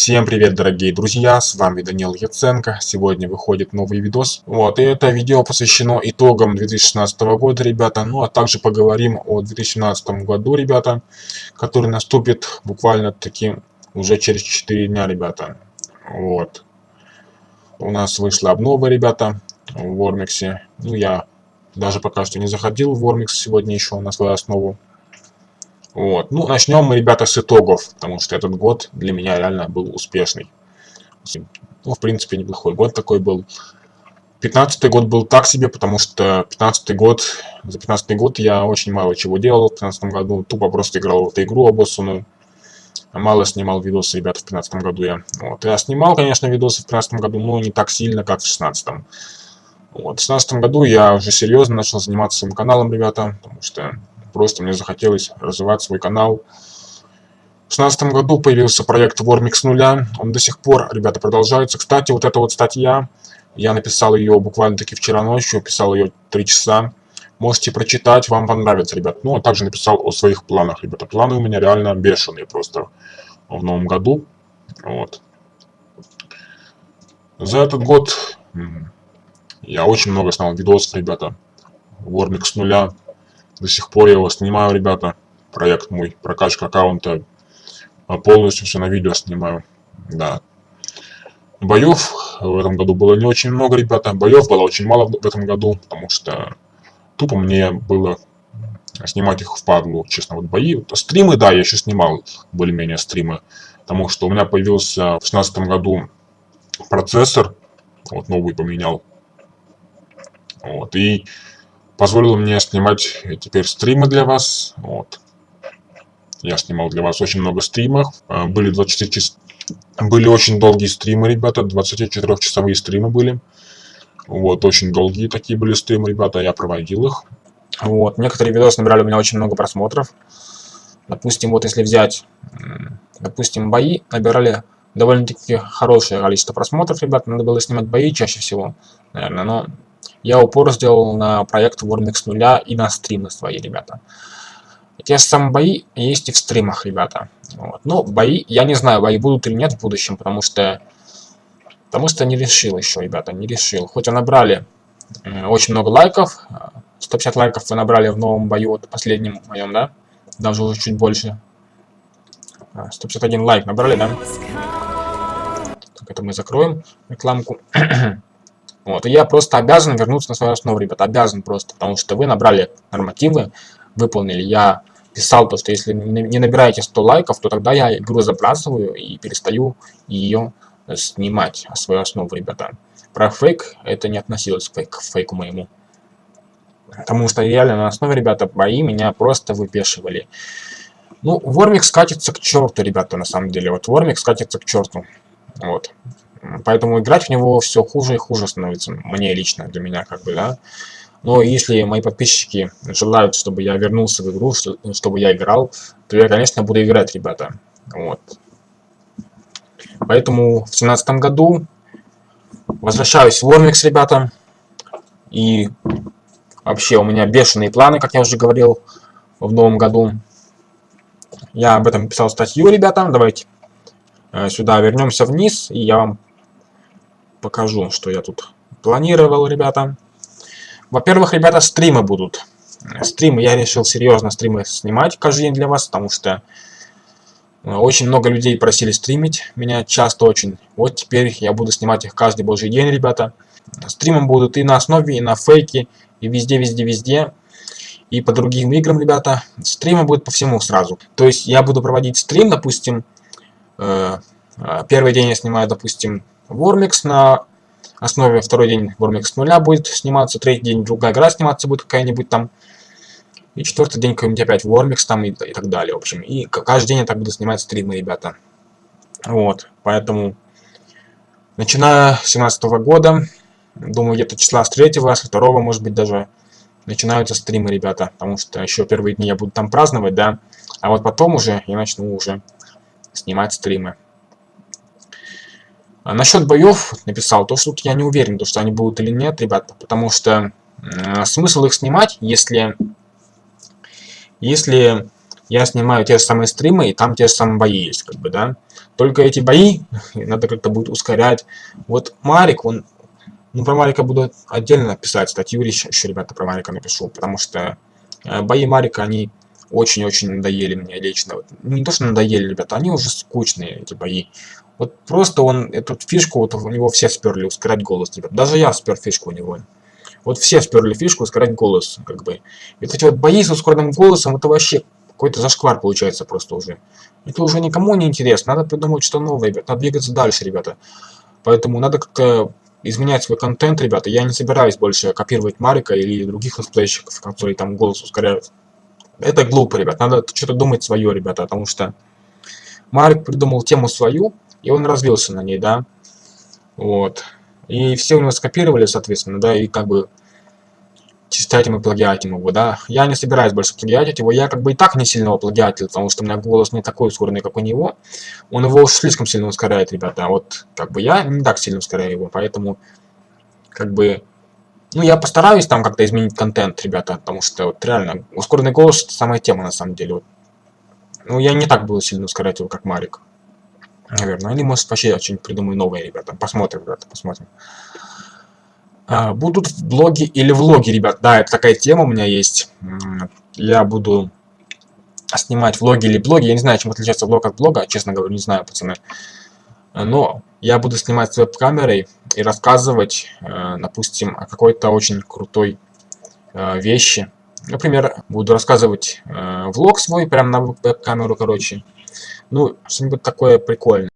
Всем привет, дорогие друзья, с вами Данил Яценко. Сегодня выходит новый видос. Вот, и это видео посвящено итогам 2016 года, ребята. Ну, а также поговорим о 2017 году, ребята, который наступит буквально таки уже через 4 дня, ребята. Вот. У нас вышла обнова, ребята, в Вормиксе. Ну, я даже пока что не заходил в Вормикс сегодня еще на свою основу. Вот. Ну, начнем мы, ребята, с итогов, потому что этот год для меня реально был успешный. Ну, в принципе, неплохой год такой был. 15 год был так себе, потому что 15 год, за 15 год я очень мало чего делал в 15 году, тупо просто играл в эту игру обоссанную. Мало снимал видосы, ребята, в 15 году я. Вот. Я снимал, конечно, видосы в 15 году, но не так сильно, как в 16 -м. Вот. В 16 году я уже серьезно начал заниматься своим каналом, ребята, потому что Просто мне захотелось развивать свой канал. В 2016 году появился проект Warmix с нуля. Он до сих пор, ребята, продолжается. Кстати, вот эта вот статья, я написал ее буквально-таки вчера ночью, писал ее 3 часа. Можете прочитать, вам понравится, ребят. Ну, а также написал о своих планах, ребята. Планы у меня реально бешеные просто в новом году. Вот. За этот год я очень много снял видосов, ребята. Warmix с нуля. До сих пор я его снимаю, ребята. Проект мой, прокачка аккаунта. А полностью все на видео снимаю. Да. Боев в этом году было не очень много, ребята. Боев было очень мало в этом году, потому что тупо мне было снимать их в падлу, честно, вот бои. Стримы, да, я еще снимал более-менее стримы, потому что у меня появился в 16 году процессор, вот новый поменял. Вот, и позволило мне снимать теперь стримы для вас. Вот. Я снимал для вас очень много стримов. А, были 24 часа. Были очень долгие стримы, ребята. 24-часовые стримы были. Вот, очень долгие такие были стримы, ребята. Я проводил их. Вот. Некоторые видосы набирали у меня очень много просмотров. Допустим, вот если взять, допустим, бои, набирали довольно-таки хорошее количество просмотров, ребят. Надо было снимать бои чаще всего, наверное, но я упор сделал на проект Warmix с нуля и на стримы свои, ребята. Те же самые бои есть и в стримах, ребята. Вот. Ну, бои, я не знаю, бои будут или нет в будущем, потому что... Потому что не решил еще, ребята, не решил. Хоть и набрали э, очень много лайков, 150 лайков вы набрали в новом бою, вот последнем моем, да? Даже уже чуть больше. 151 а, лайк набрали, да? Так, это мы закроем рекламку. Вот, и я просто обязан вернуться на свою основу, ребят, обязан просто, потому что вы набрали нормативы, выполнили. Я писал то, что если не набираете 100 лайков, то тогда я игру забрасываю и перестаю ее снимать, свою основу, ребята. Про фейк это не относилось к, фейк, фейку моему. Потому что реально на основе, ребята, бои меня просто выпешивали. Ну, Вормик скатится к черту, ребята, на самом деле. Вот Вормик скатится к черту. Вот. Поэтому играть в него все хуже и хуже становится. Мне лично, для меня, как бы, да. Но если мои подписчики желают, чтобы я вернулся в игру, чтобы я играл, то я, конечно, буду играть, ребята. Вот. Поэтому в семнадцатом году возвращаюсь в Warmix, ребята. И вообще у меня бешеные планы, как я уже говорил, в новом году. Я об этом писал статью, ребята. Давайте э, сюда вернемся вниз, и я вам покажу, что я тут планировал, ребята. Во-первых, ребята, стримы будут. Стримы, я решил серьезно стримы снимать каждый день для вас, потому что э, очень много людей просили стримить меня часто очень. Вот теперь я буду снимать их каждый божий день, ребята. Стримы будут и на основе, и на фейке, и везде, везде, везде. И по другим играм, ребята. Стримы будут по всему сразу. То есть я буду проводить стрим, допустим, э, э первый день я снимаю, допустим, Вормикс на основе второй день Вормикс нуля будет сниматься, третий день другая игра сниматься будет какая-нибудь там, и четвертый день какой-нибудь опять Вормикс там и, и так далее, в общем. И каждый день я так буду снимать стримы, ребята. Вот, поэтому, начиная с 17 -го года, думаю, где-то числа с 3 с 2 может быть, даже начинаются стримы, ребята, потому что еще первые дни я буду там праздновать, да, а вот потом уже я начну уже снимать стримы. А насчет боев написал, то что тут я не уверен, то что они будут или нет, ребята, потому что э, смысл их снимать, если, если я снимаю те же самые стримы, и там те же самые бои есть, как бы, да. Только эти бои надо как-то будет ускорять. Вот Марик, он... Ну, про Марика буду отдельно писать статью, еще, ребята, про Марика напишу, потому что э, бои Марика, они очень-очень надоели мне лично. Ну, не то, что надоели, ребята, они уже скучные, эти бои. Вот просто он, эту фишку, вот у него все сперли ускорять голос, ребят. Даже я спер фишку у него. Вот все сперли фишку ускорять голос, как бы. И вот эти вот бои с ускоренным голосом, это вообще какой-то зашквар получается просто уже. Это уже никому не интересно. Надо придумать что новое, ребят. Надо двигаться дальше, ребята. Поэтому надо как-то изменять свой контент, ребята. Я не собираюсь больше копировать Марика или других летсплейщиков, которые там голос ускоряют. Это глупо, ребят. Надо что-то думать свое, ребята, потому что Марик придумал тему свою, и он развился на ней, да. Вот. И все у него скопировали, соответственно, да, и как бы читать ему плагиатим его, да. Я не собираюсь больше плагиатить его, я как бы и так не сильно его плагиатил, потому что у меня голос не такой ускоренный, как у него. Он его слишком сильно ускоряет, ребята, вот как бы я не так сильно ускоряю его, поэтому как бы... Ну, я постараюсь там как-то изменить контент, ребята, потому что вот реально ускоренный голос это самая тема на самом деле. Вот. Ну, я не так буду сильно ускорять его, как Марик. Наверное. Или может вообще что-нибудь придумаю новое, ребята. Посмотрим, ребята, посмотрим. А, будут блоги или влоги, ребят. Да, это такая тема у меня есть. Я буду снимать влоги или блоги. Я не знаю, чем отличается влог от блога, честно говоря, не знаю, пацаны. Но я буду снимать с веб-камерой и рассказывать, э, допустим, о какой-то очень крутой э, вещи. Например, буду рассказывать э, влог свой прямо на веб-камеру, короче. Ну, что-нибудь такое прикольное.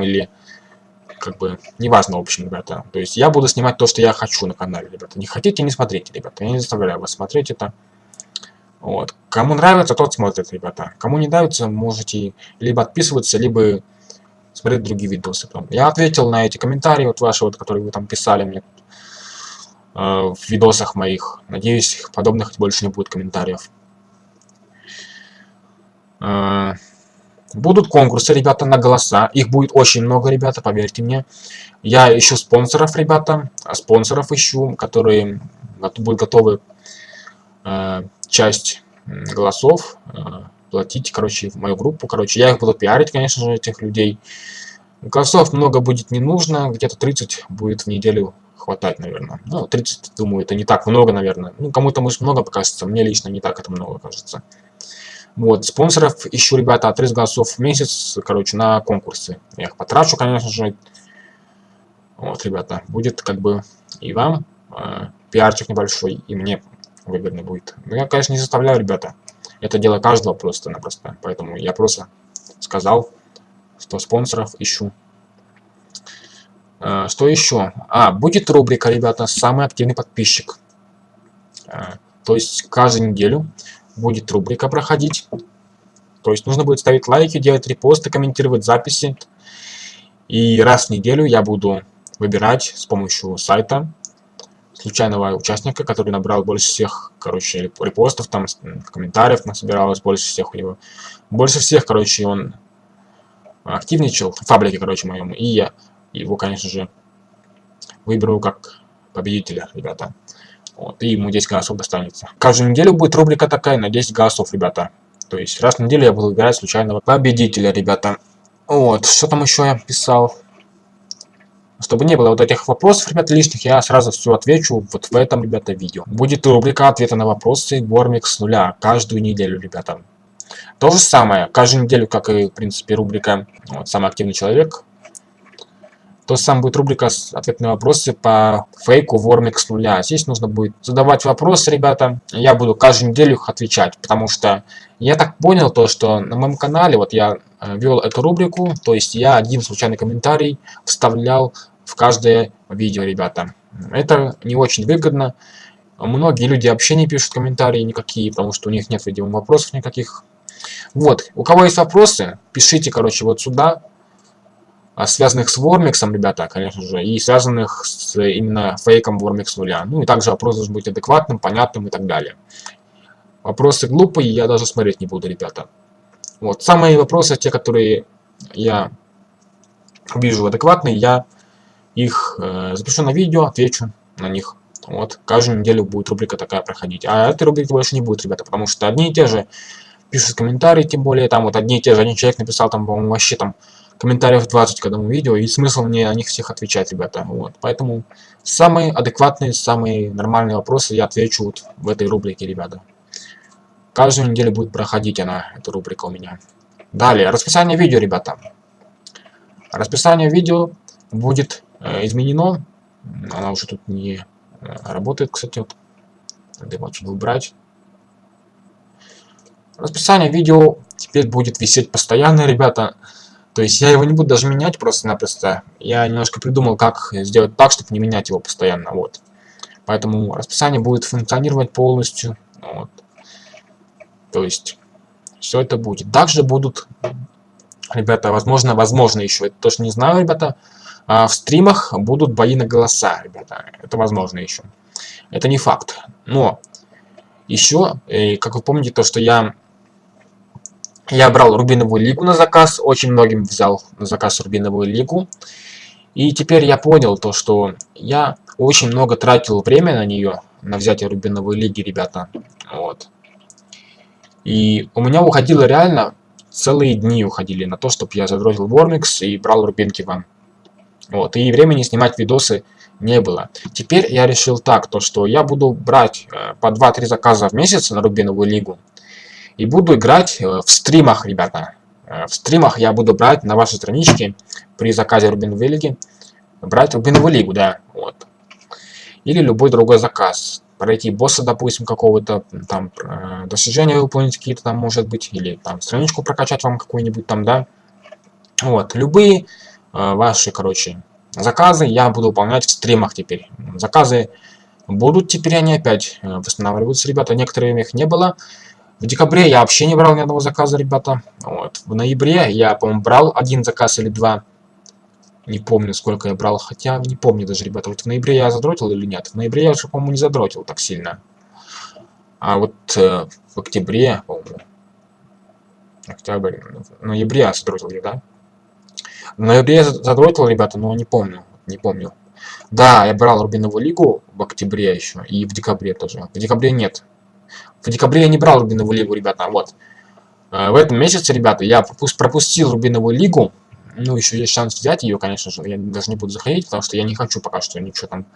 или как бы неважно, в общем, ребята. То есть я буду снимать то, что я хочу на канале, ребята. Не хотите, не смотрите, ребята. Я не заставляю вас смотреть это. Вот. Кому нравится, тот смотрит, ребята. Кому не нравится, можете либо отписываться, либо смотреть другие видосы. Я ответил на эти комментарии, вот ваши, вот, которые вы там писали мне э, в видосах моих. Надеюсь, подобных больше не будет комментариев. Э, Будут конкурсы, ребята, на голоса. Их будет очень много, ребята, поверьте мне. Я ищу спонсоров, ребята. Спонсоров ищу, которые будут готовы э, часть голосов э, платить, короче, в мою группу. Короче, я их буду пиарить, конечно же, этих людей. Голосов много будет не нужно. Где-то 30 будет в неделю хватать, наверное. Ну, 30, думаю, это не так много, наверное. Ну, кому-то, может, много покажется. Мне лично не так это много кажется. Вот, спонсоров ищу, ребята, от 30 голосов в месяц, короче, на конкурсы. Я их потрачу, конечно же. Вот, ребята, будет как бы и вам э, пиарчик небольшой, и мне выгодно будет. Но я, конечно, не заставляю, ребята. Это дело каждого просто-напросто. Поэтому я просто сказал, что спонсоров ищу. Э, что еще? А, будет рубрика, ребята, самый активный подписчик. Э, то есть каждую неделю будет рубрика проходить. То есть нужно будет ставить лайки, делать репосты, комментировать записи. И раз в неделю я буду выбирать с помощью сайта случайного участника, который набрал больше всех, короче, репостов, там, комментариев насобиралось больше всех у него. Больше всех, короче, он активничал в фабрике, короче, моем. И я его, конечно же, выберу как победителя, ребята. Вот, и ему 10 голосов достанется. Каждую неделю будет рубрика такая на 10 голосов, ребята. То есть раз в неделю я буду выбирать случайного победителя, ребята. Вот, что там еще я писал? Чтобы не было вот этих вопросов, ребята, лишних, я сразу все отвечу вот в этом, ребята, видео. Будет рубрика ответа на вопросы Гормик с нуля каждую неделю, ребята. То же самое, каждую неделю, как и, в принципе, рубрика вот, «Самый активный человек», то же самое будет рубрика с ответные вопросы по фейку Вормик с нуля. Здесь нужно будет задавать вопросы, ребята. Я буду каждую неделю их отвечать, потому что я так понял то, что на моем канале, вот я э, вел эту рубрику, то есть я один случайный комментарий вставлял в каждое видео, ребята. Это не очень выгодно. Многие люди вообще не пишут комментарии никакие, потому что у них нет, видимо, вопросов никаких. Вот, у кого есть вопросы, пишите, короче, вот сюда. А, связанных с Вормиксом, ребята, конечно же, и связанных с именно фейком Вормикс нуля. Ну и также вопрос должен быть адекватным, понятным и так далее. Вопросы глупые, я даже смотреть не буду, ребята. Вот, самые вопросы, те, которые я вижу адекватные, я их э, запишу на видео, отвечу на них. Вот, каждую неделю будет рубрика такая проходить. А этой рубрики больше не будет, ребята, потому что одни и те же пишут комментарии, тем более, там вот одни и те же, один человек написал, там, по-моему, вообще там комментариев 20 к одному видео, и смысл мне о них всех отвечать, ребята. Вот, поэтому самые адекватные, самые нормальные вопросы я отвечу вот в этой рубрике, ребята. Каждую неделю будет проходить она, эта рубрика у меня. Далее, расписание видео, ребята. Расписание видео будет э, изменено. Она уже тут не э, работает, кстати. Вот. Надо отсюда убрать. Расписание видео теперь будет висеть постоянно, ребята. То есть я его не буду даже менять просто-напросто. Я немножко придумал, как сделать так, чтобы не менять его постоянно. Вот. Поэтому расписание будет функционировать полностью. Вот. То есть, все это будет. Также будут, ребята, возможно, возможно еще, это тоже не знаю, ребята, а в стримах будут бои на голоса, ребята. Это возможно еще. Это не факт. Но еще, и, как вы помните, то, что я я брал Рубиновую Лигу на заказ, очень многим взял на заказ Рубиновую Лигу. И теперь я понял то, что я очень много тратил время на нее, на взятие Рубиновой Лиги, ребята. Вот. И у меня уходило реально, целые дни уходили на то, чтобы я задротил Вормикс и брал рубинки вам. Вот, и времени снимать видосы не было. Теперь я решил так, то что я буду брать э, по 2-3 заказа в месяц на Рубиновую лигу. И буду играть э, в стримах, ребята. Э, в стримах я буду брать на вашей страничке при заказе Рубиновой лиги. Брать Рубиновую лигу, да. Вот. Или любой другой заказ пройти босса, допустим, какого-то, там, э, достижения выполнить какие-то там, может быть, или там страничку прокачать вам какую-нибудь там, да. Вот, любые э, ваши, короче, заказы я буду выполнять в стримах теперь. Заказы будут теперь, они опять восстанавливаются, ребята, некоторые их не было. В декабре я вообще не брал ни одного заказа, ребята. Вот. В ноябре я, по-моему, брал один заказ или два. Не помню, сколько я брал, хотя не помню даже, ребята. Вот в ноябре я задротил или нет? В ноябре я уже, по-моему, не задротил так сильно. А вот э, в октябре, по-моему, октябрь, в ноябре я задротил да? В ноябре я задротил, ребята, но не помню, не помню. Да, я брал Рубиновую лигу в октябре еще, и в декабре тоже. В декабре нет. В декабре я не брал Рубиновую лигу, ребята, вот. Э, в этом месяце, ребята, я пропустил Рубиновую лигу, ну, еще есть шанс взять ее, конечно же. Я даже не буду заходить, потому что я не хочу пока что ничего там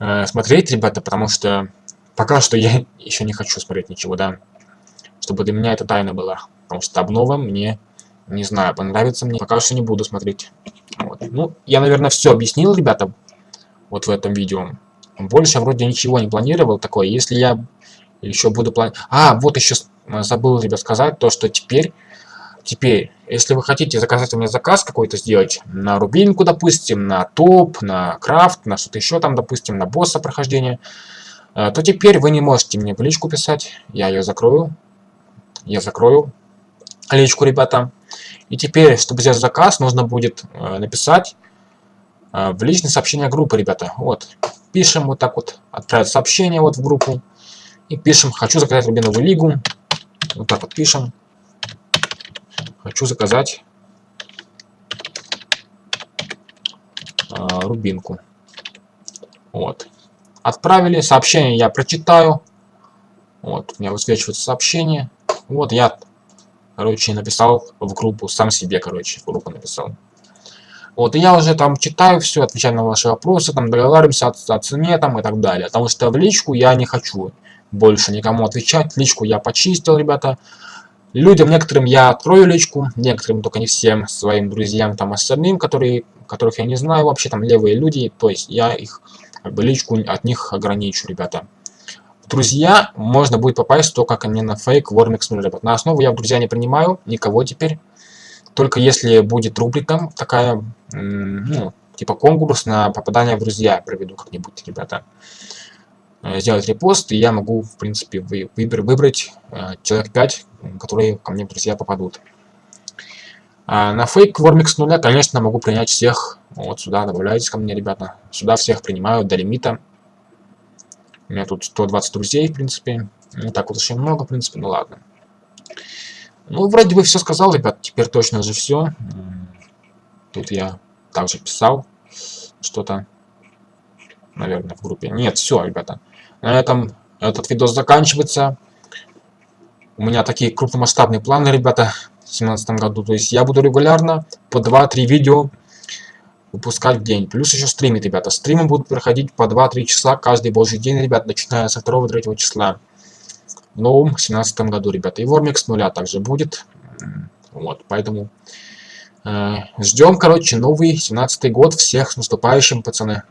э, смотреть, ребята, потому что пока что я еще не хочу смотреть ничего, да. Чтобы для меня это тайна была. Потому что обнова мне, не знаю, понравится мне. Пока что не буду смотреть. Вот. Ну, я, наверное, все объяснил, ребята, вот в этом видео. Больше вроде ничего не планировал такое. Если я еще буду планировать... А, вот еще забыл, ребят, сказать то, что теперь Теперь, если вы хотите заказать у меня заказ какой-то сделать на рубинку, допустим, на топ, на крафт, на что-то еще там, допустим, на босса прохождения, э, то теперь вы не можете мне в личку писать. Я ее закрою. Я закрою личку, ребята. И теперь, чтобы сделать заказ, нужно будет э, написать э, в личное сообщение группы, ребята. Вот. Пишем вот так вот, отправить сообщение вот в группу. И пишем, хочу заказать Рубиновую лигу. Вот так вот пишем. Хочу заказать а, рубинку. Вот. Отправили. Сообщение я прочитаю. Вот, у меня высвечивается сообщение. Вот я, короче, написал в группу, сам себе, короче, в группу написал. Вот, и я уже там читаю все, отвечаю на ваши вопросы, там договариваемся о, о цене там и так далее. Потому что в личку я не хочу больше никому отвечать. Личку я почистил, ребята. Людям некоторым я открою личку, некоторым, только не всем своим друзьям, там остальным, которые, которых я не знаю вообще, там левые люди, то есть я их, как бы, личку от них ограничу, ребята. Друзья можно будет попасть только ко мне на фейк Warmix 0, ребят. На основу я в друзья не принимаю, никого теперь. Только если будет рубрика такая, ну, типа конкурс на попадание в друзья проведу как-нибудь, ребята. Э, сделать репост, и я могу, в принципе, выбрать э, человек 5, которые ко мне в друзья попадут. А на фейк Вормик с нуля, конечно, могу принять всех. Вот сюда добавляйтесь ко мне, ребята. Сюда всех принимаю до лимита. У меня тут 120 друзей, в принципе. Не так вот очень много, в принципе, ну ладно. Ну, вроде бы все сказал, ребят. Теперь точно же все. Тут я также писал что-то, наверное, в группе. Нет, все, ребята. На этом этот видос заканчивается. У меня такие крупномасштабные планы, ребята, в 2017 году. То есть я буду регулярно по 2-3 видео выпускать в день. Плюс еще стримы, ребята. Стримы будут проходить по 2-3 часа каждый божий день, ребят, начиная со 2-3 числа. В новом 2017 году, ребята. И Вормик с нуля также будет. Вот, поэтому э, ждем, короче, новый 17 год. Всех с наступающим, пацаны.